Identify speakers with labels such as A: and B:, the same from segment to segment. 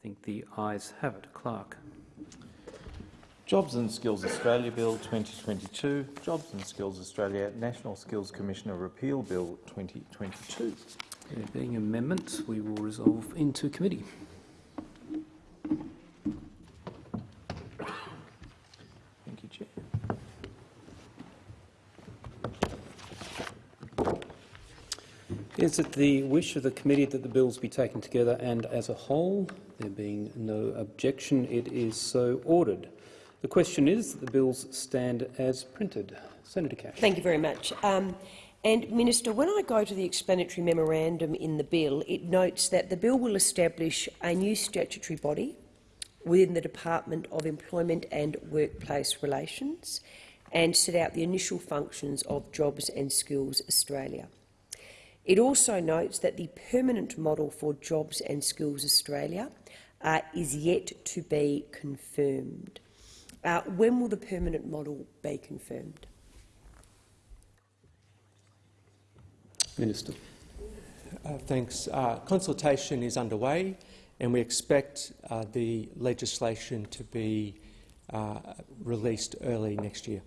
A: I think the ayes have it. Clerk.
B: Jobs and Skills Australia Bill 2022, Jobs and Skills Australia National Skills Commissioner Repeal Bill 2022.
A: There being amendments, we will resolve into committee.
B: Thank you, Chair.
A: Is it the wish of the committee that the bills be taken together and as a whole? There being no objection, it is so ordered. The question is that the bills stand as printed. Senator Cash.
C: Thank you very much. Um, and Minister, when I go to the explanatory memorandum in the bill, it notes that the bill will establish a new statutory body within the Department of Employment and Workplace Relations and set out the initial functions of Jobs and Skills Australia. It also notes that the permanent model for Jobs and Skills Australia uh, is yet to be confirmed. Uh, when will the permanent model be confirmed?
A: Minister.
D: Uh, thanks. Uh, consultation is underway and we expect uh, the legislation to be uh, released early next year.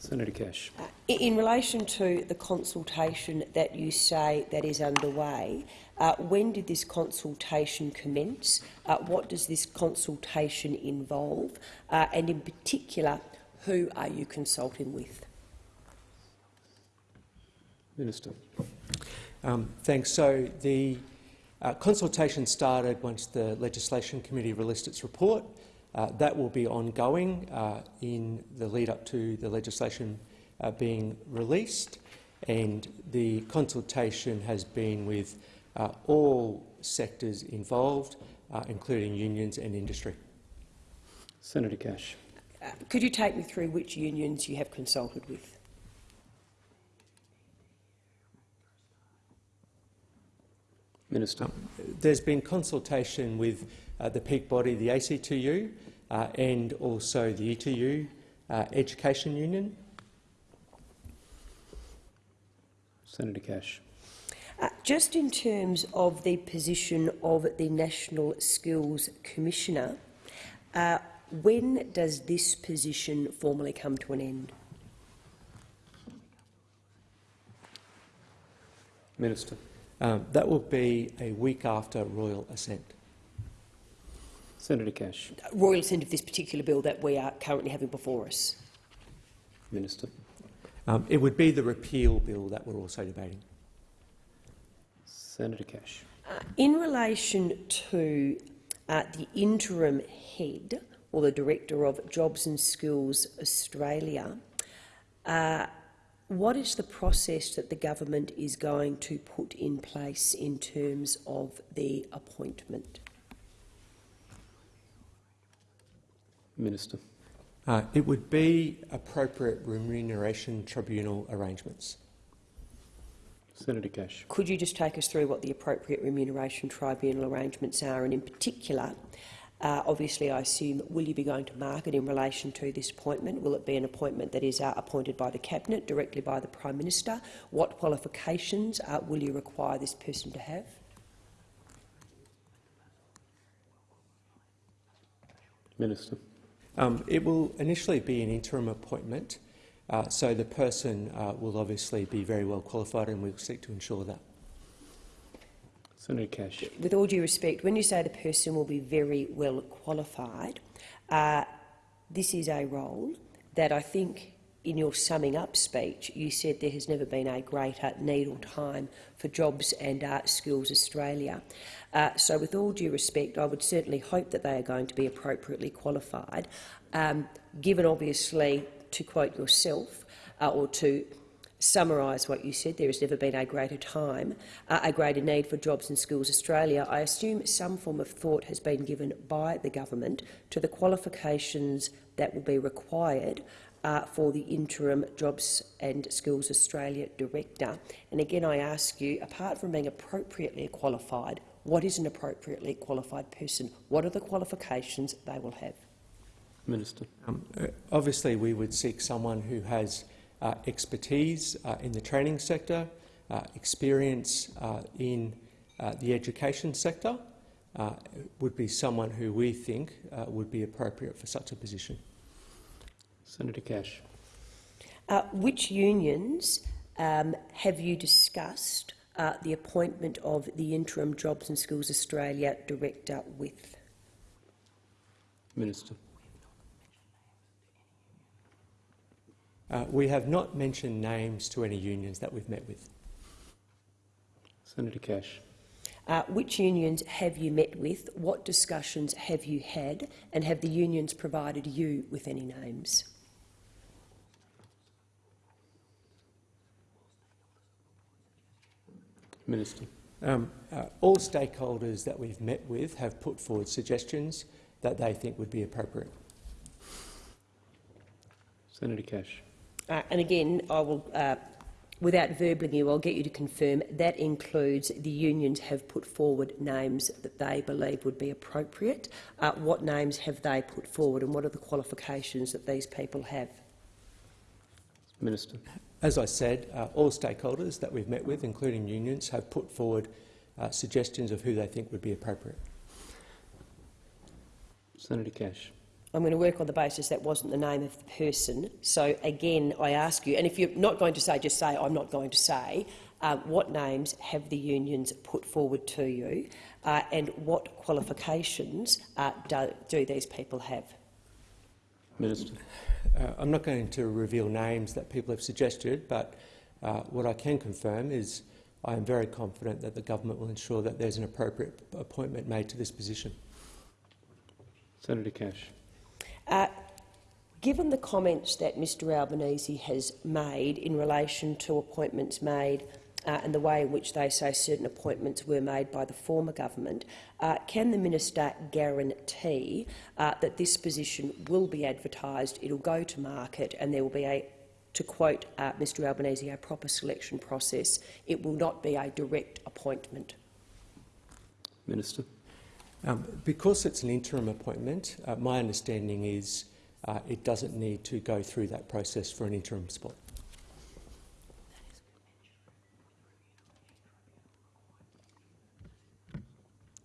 A: Senator Cash.
C: Uh, in relation to the consultation that you say that is underway, uh, when did this consultation commence? Uh, what does this consultation involve? Uh, and in particular, who are you consulting with?
A: Minister.
D: Um, thanks. So the uh, consultation started once the Legislation Committee released its report. Uh, that will be ongoing uh, in the lead up to the legislation uh, being released, and the consultation has been with uh, all sectors involved, uh, including unions and industry.
A: Senator Cash.
C: could you take me through which unions you have consulted with?
A: Minister.
D: Um, there's been consultation with uh, the peak body, the ACTU, uh, and also the ETU uh, Education Union.
A: Senator Cash.
C: Uh, just in terms of the position of the National Skills Commissioner, uh, when does this position formally come to an end?
A: Minister.
D: Um, that will be a week after royal assent.
A: Senator Cash.
C: Royal assent of this particular bill that we are currently having before us.
A: Minister.
D: Um, it would be the repeal bill that we're also debating.
A: Senator Cash.
C: Uh, in relation to uh, the interim head or the director of Jobs and Skills Australia, uh, what is the process that the government is going to put in place in terms of the appointment?
A: Minister.
D: Uh, it would be appropriate remuneration tribunal arrangements.
A: Senator Cash.
C: Could you just take us through what the appropriate remuneration tribunal arrangements are, and in particular, uh, obviously, I assume, will you be going to market in relation to this appointment? Will it be an appointment that is uh, appointed by the Cabinet, directly by the Prime Minister? What qualifications uh, will you require this person to have?
A: Minister.
D: Um, it will initially be an interim appointment, uh, so the person uh, will obviously be very well qualified and we'll seek to ensure that.
A: Senator Cash.
C: With all due respect, when you say the person will be very well qualified, uh, this is a role that I think in your summing up speech you said there has never been a greater need or time for Jobs and uh, Skills Australia. Uh, so with all due respect, I would certainly hope that they are going to be appropriately qualified, um, given obviously, to quote yourself, uh, or to summarise what you said, there has never been a greater time, uh, a greater need for Jobs and Skills Australia. I assume some form of thought has been given by the government to the qualifications that will be required uh, for the interim Jobs and Skills Australia Director. And again, I ask you, apart from being appropriately qualified, what is an appropriately qualified person? What are the qualifications they will have?
A: Minister.
D: Um, uh, obviously, we would seek someone who has uh, expertise uh, in the training sector, uh, experience uh, in uh, the education sector, uh, would be someone who we think uh, would be appropriate for such a position.
A: Senator Cash.
C: Uh, which unions um, have you discussed uh, the appointment of the interim Jobs and Skills Australia director with?
A: Minister.
D: Uh, we have not mentioned names to any unions that we've met with.
A: Senator Cash.
C: Uh, which unions have you met with? What discussions have you had? And have the unions provided you with any names?
A: Minister.
D: Um, uh, all stakeholders that we've met with have put forward suggestions that they think would be appropriate.
A: Senator Cash.
C: Uh, and again, I will, uh, without verbling you, I'll get you to confirm that includes the unions have put forward names that they believe would be appropriate. Uh, what names have they put forward and what are the qualifications that these people have?
A: Minister.
D: As I said, uh, all stakeholders that we've met with, including unions, have put forward uh, suggestions of who they think would be appropriate.
A: Senator Cash.
C: I'm going to work on the basis that wasn't the name of the person. So again, I ask you, and if you're not going to say, just say, I'm not going to say, uh, what names have the unions put forward to you uh, and what qualifications uh, do, do these people have?
A: Minister.
D: Uh, I'm not going to reveal names that people have suggested, but uh, what I can confirm is I am very confident that the government will ensure that there's an appropriate appointment made to this position.
A: Senator Cash.
C: Uh, given the comments that Mr Albanese has made in relation to appointments made uh, and the way in which they say certain appointments were made by the former government, uh, can the minister guarantee uh, that this position will be advertised, it will go to market and there will be a, to quote uh, Mr Albanese, a proper selection process? It will not be a direct appointment.
A: Minister.
D: Um, because it's an interim appointment, uh, my understanding is uh, it doesn't need to go through that process for an interim spot.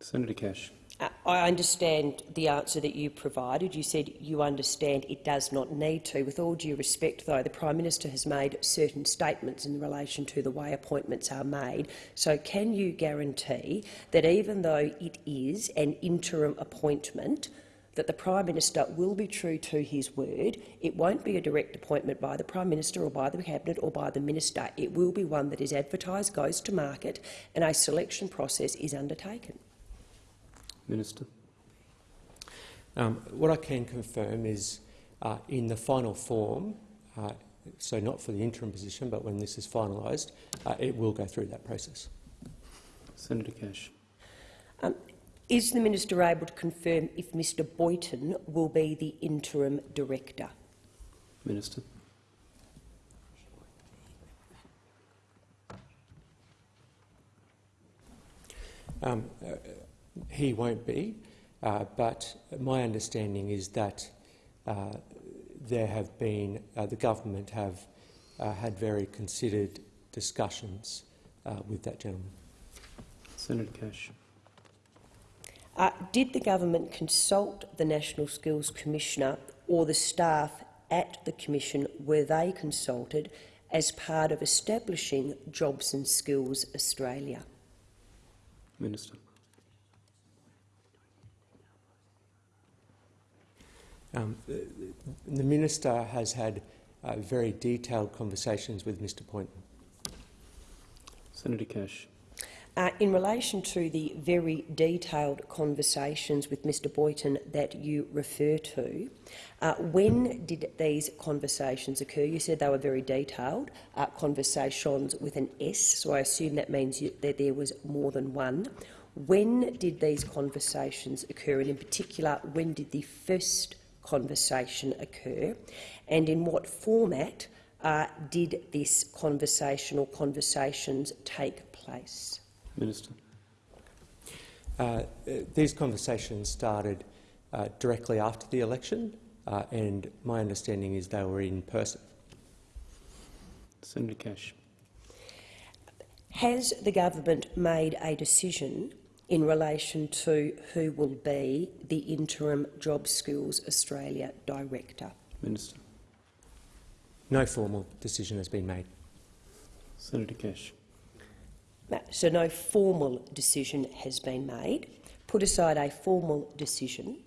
A: Senator Cash.
C: Uh, I understand the answer that you provided. You said you understand it does not need to. With all due respect, though, the Prime Minister has made certain statements in relation to the way appointments are made. So can you guarantee that even though it is an interim appointment, that the Prime Minister will be true to his word. It won't be a direct appointment by the Prime Minister or by the Cabinet or by the Minister. It will be one that is advertised, goes to market and a selection process is undertaken.
A: Minister.
D: Um, what I can confirm is uh, in the final form, uh, so not for the interim position, but when this is finalised, uh, it will go through that process.
A: Senator Cash.
C: Um, is the minister able to confirm if Mr Boyton will be the interim director?
A: Minister.
D: Um, uh, he won't be, uh, but my understanding is that uh, there have been, uh, the government have uh, had very considered discussions uh, with that gentleman.
A: Senator Cash.
C: Uh, did the government consult the National Skills Commissioner or the staff at the Commission, were they consulted as part of establishing Jobs and Skills Australia?
A: Minister.
D: Um, the, the Minister has had uh, very detailed conversations with Mr Boyton.
A: Senator Cash.
C: Uh, in relation to the very detailed conversations with Mr Boyton that you refer to, uh, when did these conversations occur? You said they were very detailed, uh, conversations with an S, so I assume that means you, that there was more than one. When did these conversations occur, and in particular, when did the first conversation occur, and in what format uh, did this conversation or conversations take place?
A: Minister.
D: Uh, these conversations started uh, directly after the election, uh, and my understanding is they were in person.
A: Senator Cash.
C: Has the government made a decision in relation to who will be the interim Job Skills Australia Director?
A: Minister.
D: No formal decision has been made.
A: Senator Cash.
C: So no formal decision has been made. Put aside a formal decision.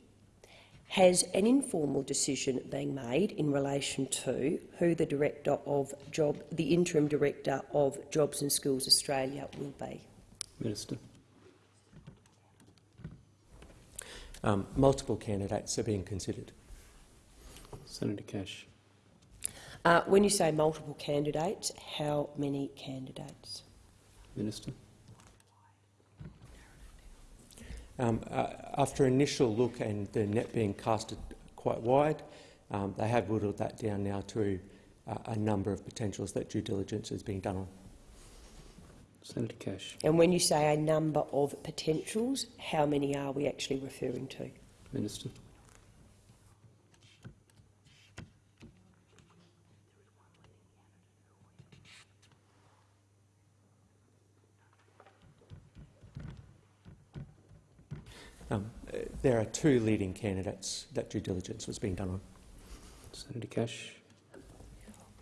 C: Has an informal decision been made in relation to who the director of job, the interim director of Jobs and Skills Australia will be?
A: Minister.
D: Um, multiple candidates are being considered.
A: Senator Cash.
C: Uh, when you say multiple candidates, how many candidates?
A: Minister.
D: Um, uh, after initial look and the net being casted quite wide, um, they have whittled that down now to uh, a number of potentials that due diligence is being done on.
A: Senator Cash.
C: And when you say a number of potentials, how many are we actually referring to?
A: Minister.
D: Um, uh, there are two leading candidates that due diligence was being done on.
A: Senator Cash.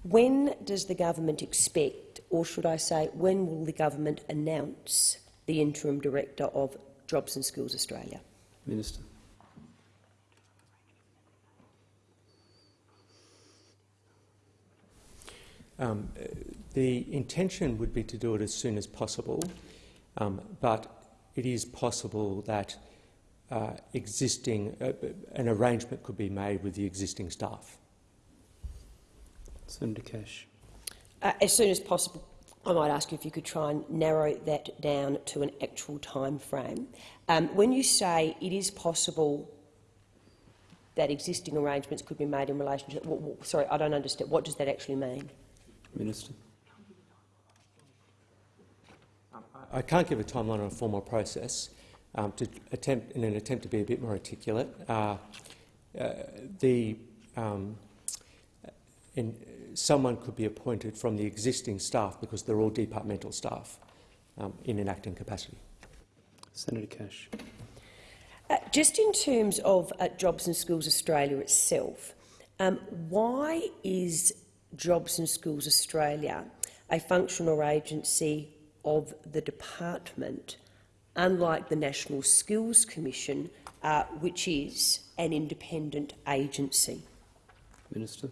C: When does the government expect, or should I say, when will the government announce the interim director of Jobs and Skills Australia?
A: Minister.
D: Um, the intention would be to do it as soon as possible, um, but it is possible that uh, existing uh, an arrangement could be made with the existing staff.
A: Senator Cash.
C: Uh, as soon as possible, I might ask you if you could try and narrow that down to an actual time frame. Um, when you say it is possible that existing arrangements could be made in relation to... What, sorry, I don't understand. What does that actually mean?
A: Minister.
D: I can't give a timeline on a formal process. Um, to attempt, in an attempt to be a bit more articulate, uh, uh, the um, in, someone could be appointed from the existing staff because they're all departmental staff um, in an acting capacity.
A: Senator Cash.
C: Uh, just in terms of uh, Jobs and Schools Australia itself, um, why is Jobs and Schools Australia a function or agency of the department, unlike the National Skills Commission, uh, which is an independent agency?
A: Minister.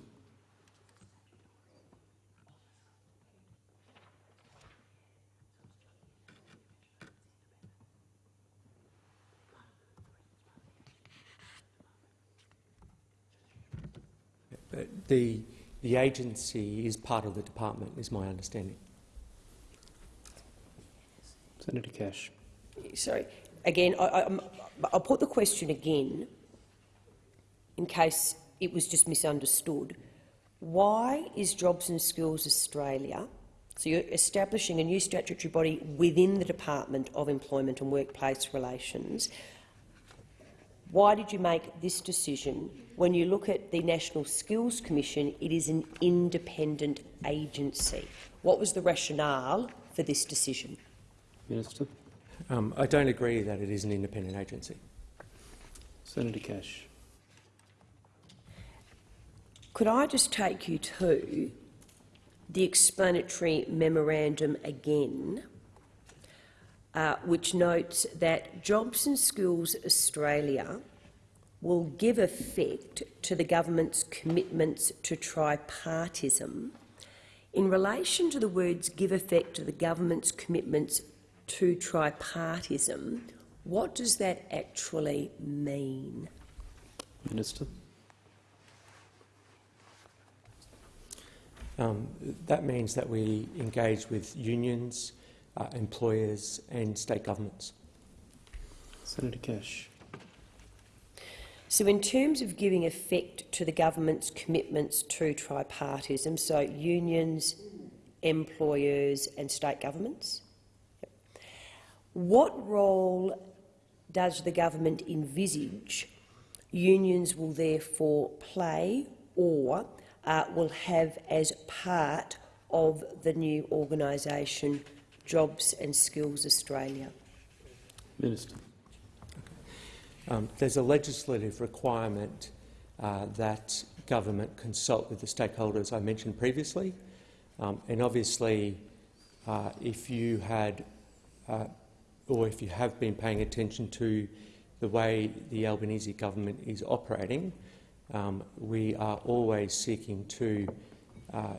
D: But the, the agency is part of the department, is my understanding.
A: Senator Cash.
C: Sorry, again, I, I, I'll put the question again in case it was just misunderstood. Why is Jobs and Skills Australia, so you're establishing a new statutory body within the Department of Employment and Workplace Relations, why did you make this decision when you look at the National Skills Commission, it is an independent agency? What was the rationale for this decision?
A: Minister.
D: Um, I don't agree that it is an independent agency.
A: Senator Cash.
C: Could I just take you to the explanatory memorandum again, uh, which notes that Jobs and Skills Australia will give effect to the government's commitments to tripartism. In relation to the words give effect to the government's commitments to tripartism, what does that actually mean?
A: Minister.
D: Um, that means that we engage with unions, uh, employers and state governments.
A: Senator Cash.
C: So in terms of giving effect to the government's commitments to tripartism, so unions, employers and state governments, what role does the government envisage unions will therefore play or uh, will have as part of the new organisation Jobs and Skills Australia?
A: Minister.
D: Um, there's a legislative requirement uh, that government consult with the stakeholders I mentioned previously. Um, and obviously, uh, if you had uh, or if you have been paying attention to the way the Albanese government is operating, um, we are always seeking to uh,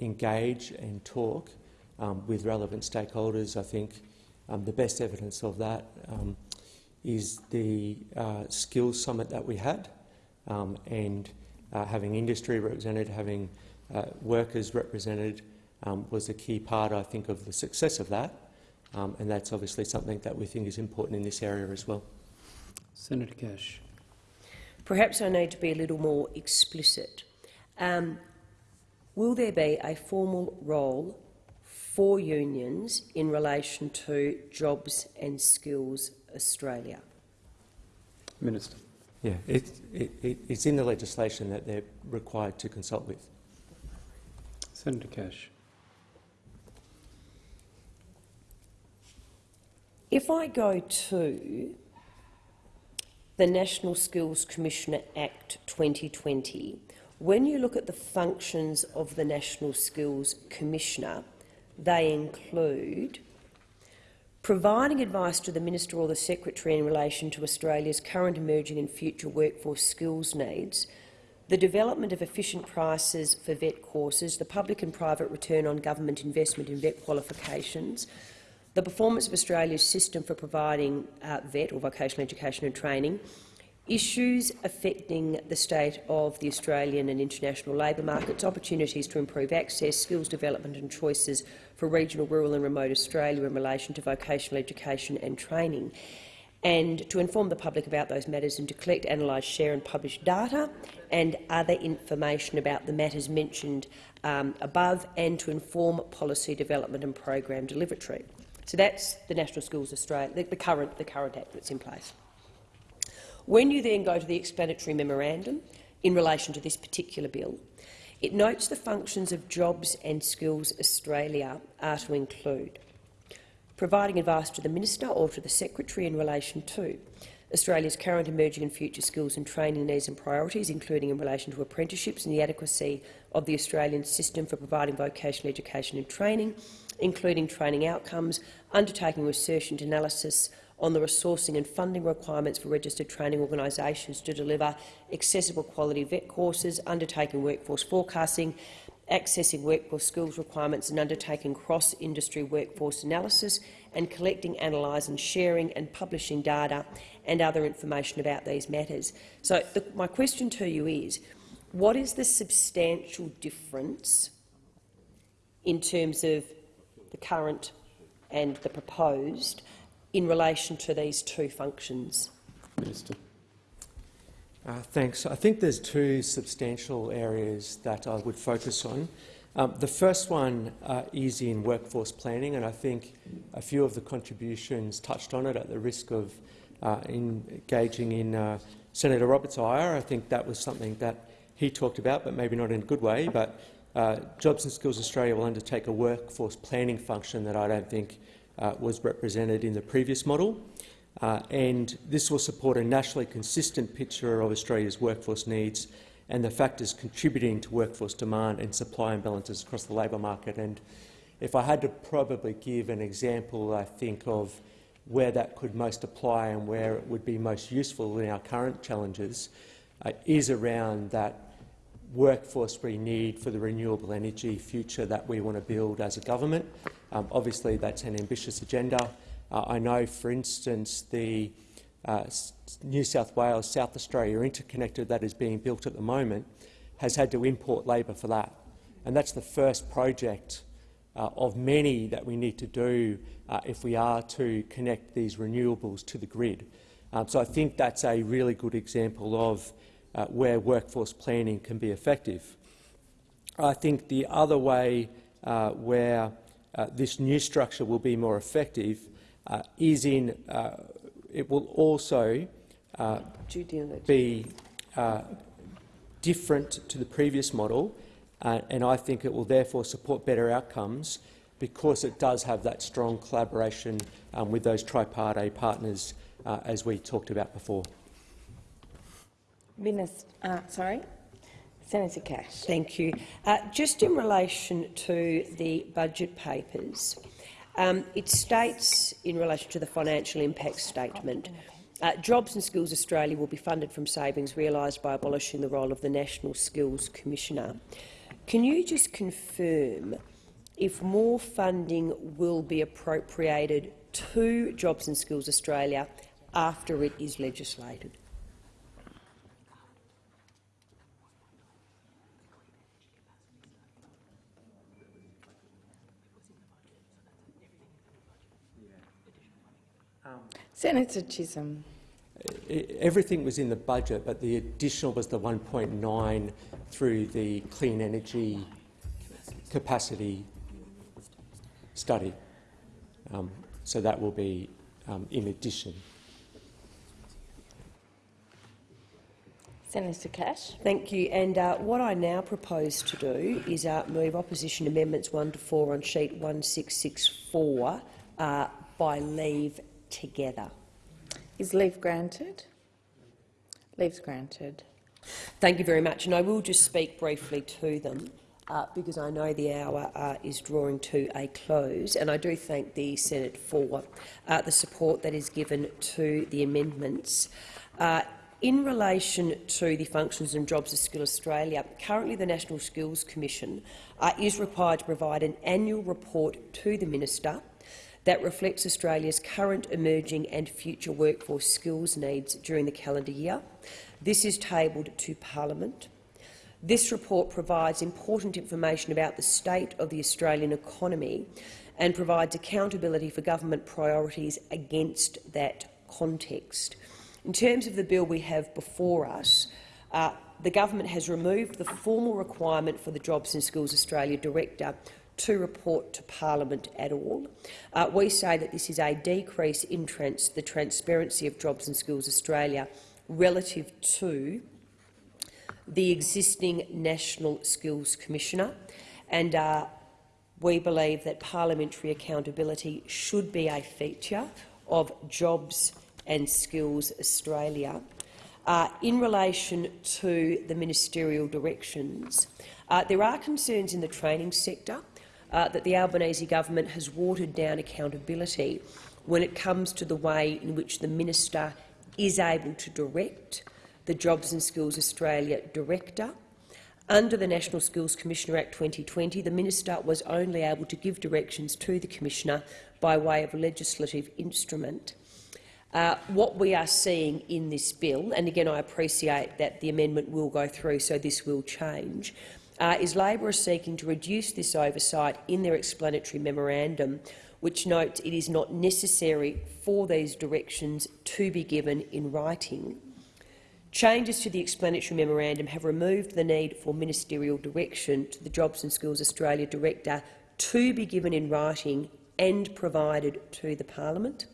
D: engage and talk um, with relevant stakeholders. I think um, the best evidence of that um, is the uh, skills summit that we had, um, and uh, having industry represented, having uh, workers represented um, was a key part, I think, of the success of that. Um, and that's obviously something that we think is important in this area as well.
A: Senator Cash.
C: Perhaps I need to be a little more explicit. Um, will there be a formal role for unions in relation to Jobs and Skills Australia?
A: Minister.
D: Yeah, it, it, it, it's in the legislation that they're required to consult with.
A: Senator Cash.
C: If I go to the National Skills Commissioner Act 2020, when you look at the functions of the National Skills Commissioner, they include providing advice to the Minister or the Secretary in relation to Australia's current, emerging and future workforce skills needs, the development of efficient prices for VET courses, the public and private return on government investment in VET qualifications, the performance of Australia's system for providing uh, VET or vocational education and training, issues affecting the state of the Australian and international labour markets, opportunities to improve access, skills development and choices for regional, rural and remote Australia in relation to vocational education and training, and to inform the public about those matters and to collect, analyse, share and publish data and other information about the matters mentioned um, above and to inform policy development and program delivery. So that's the National Schools Australia, the, the, current, the current Act that's in place. When you then go to the explanatory memorandum in relation to this particular bill, it notes the functions of Jobs and Skills Australia are to include providing advice to the Minister or to the Secretary in relation to Australia's current, emerging and future skills and training needs and priorities, including in relation to apprenticeships and the adequacy of the Australian system for providing vocational education and training, including training outcomes, undertaking research and analysis on the resourcing and funding requirements for registered training organisations to deliver accessible quality VET courses, undertaking workforce forecasting, accessing workforce skills requirements and undertaking cross-industry workforce analysis and collecting, analysing, sharing and publishing data and other information about these matters. So the, my question to you is, what is the substantial difference in terms of the current and the proposed in relation to these two functions?
A: Minister.
D: Uh, thanks. I think there's two substantial areas that I would focus on. Um, the first one uh, is in workforce planning, and I think a few of the contributions touched on it at the risk of uh, engaging in uh, Senator Roberts' ire. I think that was something that he talked about, but maybe not in a good way. But uh, Jobs and Skills Australia will undertake a workforce planning function that I don't think uh, was represented in the previous model. Uh, and this will support a nationally consistent picture of Australia's workforce needs and the factors contributing to workforce demand and supply imbalances across the labour market. And if I had to probably give an example, I think, of where that could most apply and where it would be most useful in our current challenges uh, is around that workforce we need for the renewable energy future that we want to build as a government. Um, obviously, that's an ambitious agenda. Uh, I know, for instance, the uh, New South Wales, South Australia interconnector that is being built at the moment has had to import labour for that. And that's the first project uh, of many that we need to do uh, if we are to connect these renewables to the grid. Um, so I think that's a really good example of uh, where workforce planning can be effective. I think the other way uh, where uh, this new structure will be more effective uh, is in uh, it will also uh, be different to the previous model, and I think it will therefore support better outcomes because it does have that strong collaboration um, with those tripartite partners, as we talked about before.
E: Minister, sorry, Senator Cash.
C: Thank you. Uh, just in relation to the budget papers, um, it states in relation to the financial impact statement, uh, Jobs and Skills Australia will be funded from savings realised by abolishing the role of the National Skills Commissioner. Can you just confirm if more funding will be appropriated to Jobs and Skills Australia after it is legislated?
E: Senator Chisholm.
D: Everything was in the budget, but the additional was the 1.9 through the clean energy capacity study. Um, so that will be um, in addition.
E: Senator Cash.
C: Thank you. And uh, what I now propose to do is uh, move opposition amendments 1 to 4 on sheet 1664 uh, by leave together.
E: Is leave granted? Leave's granted.
C: Thank you very much. And I will just speak briefly to them uh, because I know the hour uh, is drawing to a close. And I do thank the Senate for uh, the support that is given to the amendments. Uh, in relation to the functions and jobs of Skill Australia, currently the National Skills Commission uh, is required to provide an annual report to the Minister that reflects Australia's current, emerging and future workforce skills needs during the calendar year. This is tabled to Parliament. This report provides important information about the state of the Australian economy and provides accountability for government priorities against that context. In terms of the bill we have before us, uh, the government has removed the formal requirement for the Jobs and Skills Australia Director to report to Parliament at all. Uh, we say that this is a decrease in trans the transparency of Jobs and Skills Australia relative to the existing National Skills Commissioner, and uh, we believe that parliamentary accountability should be a feature of Jobs and Skills Australia. Uh, in relation to the ministerial directions, uh, there are concerns in the training sector uh, that the Albanese government has watered down accountability when it comes to the way in which the minister is able to direct the Jobs and Skills Australia Director. Under the National Skills Commissioner Act 2020, the minister was only able to give directions to the Commissioner by way of a legislative instrument. Uh, what we are seeing in this bill, and again I appreciate that the amendment will go through, so this will change, uh, is Labor seeking to reduce this oversight in their explanatory memorandum, which notes it is not necessary for these directions to be given in writing. Changes to the explanatory memorandum have removed the need for ministerial direction to the Jobs and Skills Australia Director to be given in writing and provided to the Parliament.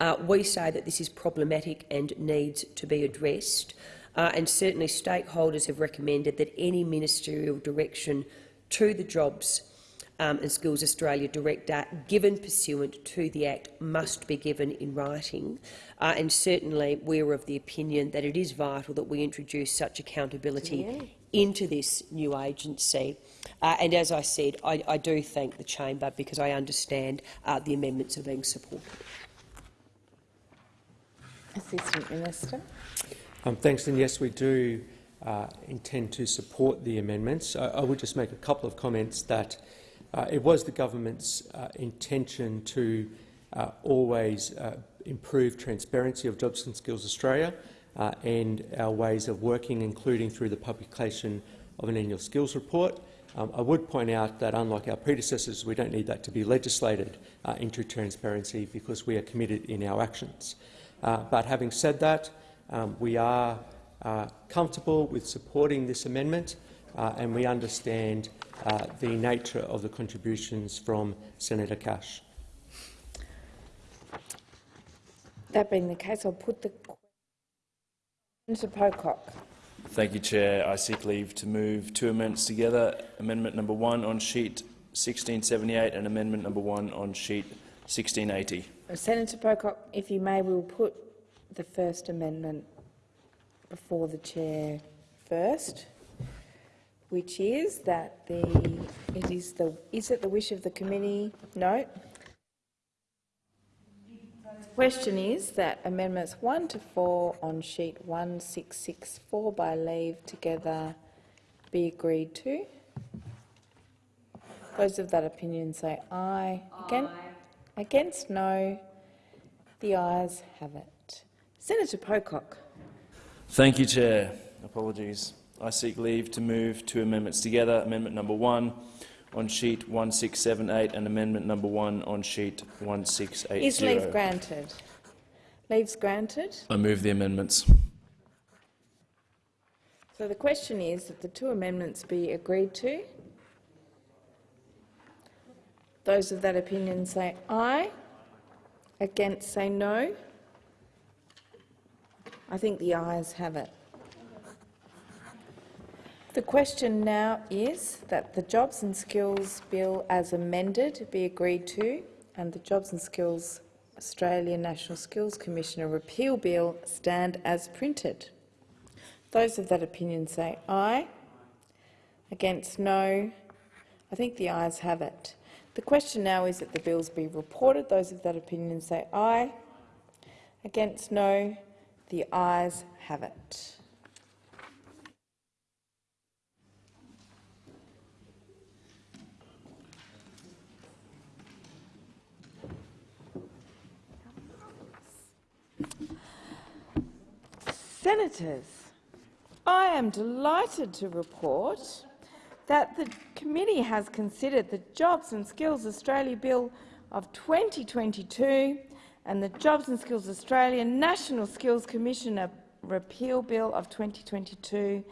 C: Uh, we say that this is problematic and needs to be addressed, uh, and certainly stakeholders have recommended that any ministerial direction to the Jobs um, and Skills Australia Director, given pursuant to the Act, must be given in writing. Uh, and certainly we're of the opinion that it is vital that we introduce such accountability
E: Yeah.
C: into this new agency. Uh, and as I said, I, I do thank the chamber because I understand uh, the amendments are being supported.
E: Assistant Minister.
D: Um, thanks, and yes, we do uh, intend to support the amendments. I, I would just make a couple of comments that uh, it was the government's uh, intention to uh, always uh, improve transparency of Jobs and Skills Australia uh, and our ways of working, including through the publication of an annual skills report. Um, I would point out that, unlike our predecessors, we don't need that to be legislated into transparency because we are committed in our actions. But having said that, um, we are uh, comfortable with supporting this amendment uh, and we understand uh, the nature of the contributions from Senator Cash.
E: That being the case, I'll put the Senator Pocock.
F: Thank you, Chair. I seek leave to move two amendments together. Amendment number one on sheet 1678 and amendment number 1 on sheet 1680.
E: Senator Pocock, if you may, we'll put the first amendment before the chair first, which is that the it is the is it the wish of the committee? No. Question is that amendments one to four on sheet one six six four by leave together be agreed to. Those of that opinion say aye. Again, against no. The ayes have it. Senator Pocock.
F: Thank you, Chair. Apologies. I seek leave to move two amendments together. Amendment number 1 on sheet 1678 and amendment number 1 on sheet 1680.
E: Is leave granted? Leave's granted.
F: I move the amendments.
E: So the question is that the two amendments be agreed to. Those of that opinion say aye. Against say no. I think the ayes have it. The question now is that the Jobs and Skills Bill as amended be agreed to and the Jobs and Skills Australia National Skills Commissioner repeal bill stand as printed. Those of that opinion say aye. Against no. I think the ayes have it. The question now is that the bills be reported. Those of that opinion say aye. Against no. The ayes have it. Senators, I am delighted to report that the committee has considered the Jobs and Skills Australia Bill of 2022 and the Jobs and Skills Australia National Skills Commissioner Repeal Bill of 2022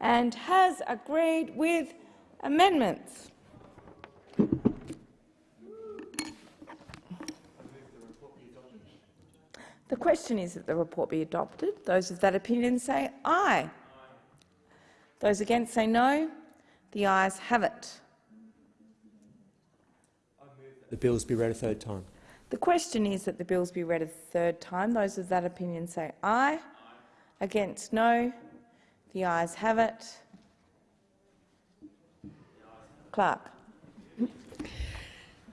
E: and has agreed with amendments. The question is that the report be adopted. Those of that opinion say aye. Those against say no. The ayes have it.
D: The bills be read a third time.
E: The question is that the bills be read a third time. Those of that opinion say aye. Against no. The ayes have it. Clerk.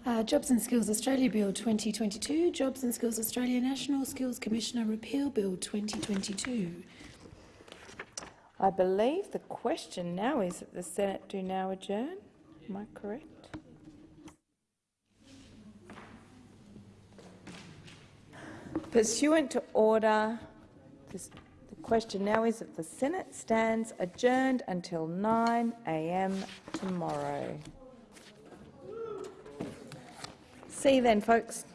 G: Uh, Jobs and Skills Australia Bill 2022, Jobs and Skills Australia National Skills Commissioner Repeal Bill 2022.
E: I believe the question now is that the Senate do now adjourn. Am I correct? Pursuant to order, this, the question now is that the Senate stands adjourned until 9 a.m. tomorrow. See you then, folks.